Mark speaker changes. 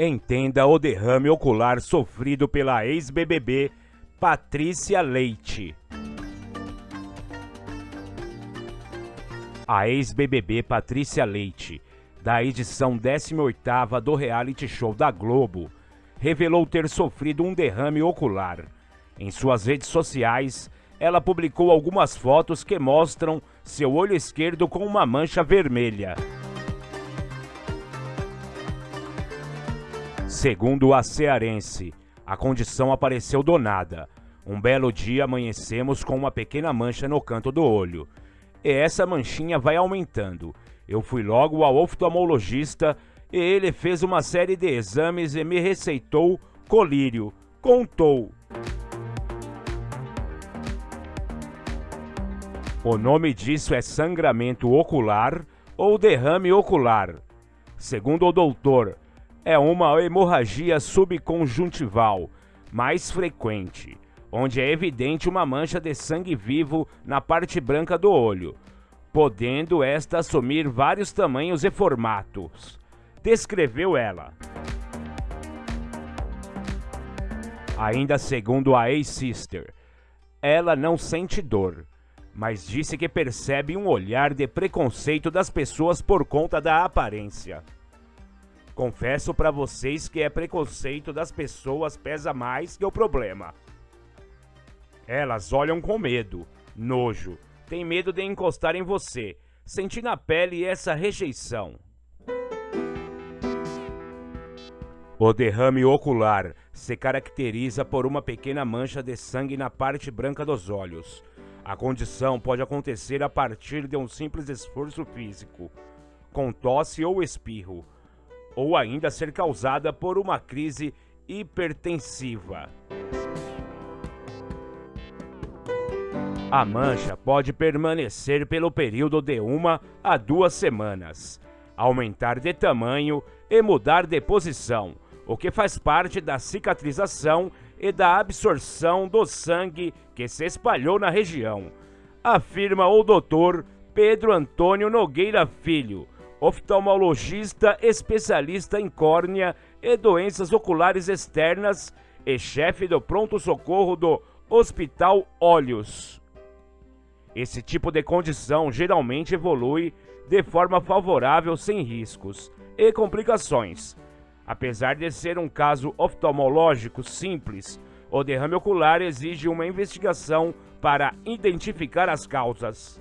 Speaker 1: Entenda o derrame ocular sofrido pela ex-BBB Patrícia Leite. A ex-BBB Patrícia Leite, da edição 18ª do reality show da Globo, revelou ter sofrido um derrame ocular. Em suas redes sociais, ela publicou algumas fotos que mostram seu olho esquerdo com uma mancha vermelha. Segundo a cearense, a condição apareceu do nada. Um belo dia amanhecemos com uma pequena mancha no canto do olho. E essa manchinha vai aumentando. Eu fui logo ao oftalmologista e ele fez uma série de exames e me receitou colírio. Contou. O nome disso é sangramento ocular ou derrame ocular. Segundo o doutor, é uma hemorragia subconjuntival mais frequente, onde é evidente uma mancha de sangue vivo na parte branca do olho, podendo esta assumir vários tamanhos e formatos. Descreveu ela. Ainda segundo a ex-sister, ela não sente dor, mas disse que percebe um olhar de preconceito das pessoas por conta da aparência. Confesso para vocês que é preconceito das pessoas pesa mais que o problema. Elas olham com medo, nojo, tem medo de encostar em você, sentir na pele essa rejeição. O derrame ocular se caracteriza por uma pequena mancha de sangue na parte branca dos olhos. A condição pode acontecer a partir de um simples esforço físico, com tosse ou espirro ou ainda ser causada por uma crise hipertensiva. A mancha pode permanecer pelo período de uma a duas semanas, aumentar de tamanho e mudar de posição, o que faz parte da cicatrização e da absorção do sangue que se espalhou na região, afirma o doutor Pedro Antônio Nogueira Filho, oftalmologista especialista em córnea e doenças oculares externas e chefe do pronto-socorro do Hospital Olhos. Esse tipo de condição geralmente evolui de forma favorável sem riscos e complicações. Apesar de ser um caso oftalmológico simples, o derrame ocular exige uma investigação para identificar as causas.